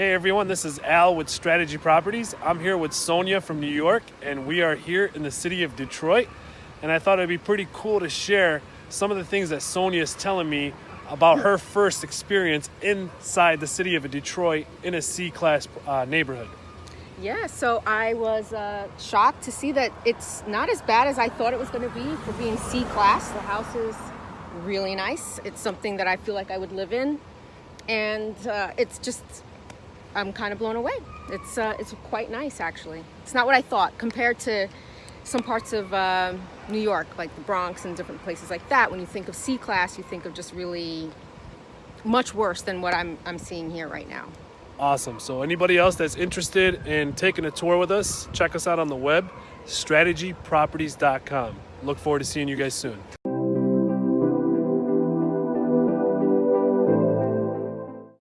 Hey everyone, this is Al with Strategy Properties. I'm here with Sonia from New York, and we are here in the city of Detroit. And I thought it'd be pretty cool to share some of the things that Sonia is telling me about her first experience inside the city of Detroit in a C-class uh, neighborhood. Yeah, so I was uh, shocked to see that it's not as bad as I thought it was going to be for being C class. The house is really nice. It's something that I feel like I would live in, and uh, it's just I'm kind of blown away. It's uh, it's quite nice actually. It's not what I thought compared to some parts of uh, New York, like the Bronx and different places like that. When you think of C class, you think of just really much worse than what I'm I'm seeing here right now. Awesome. So anybody else that's interested in taking a tour with us, check us out on the web, strategyproperties.com. Look forward to seeing you guys soon.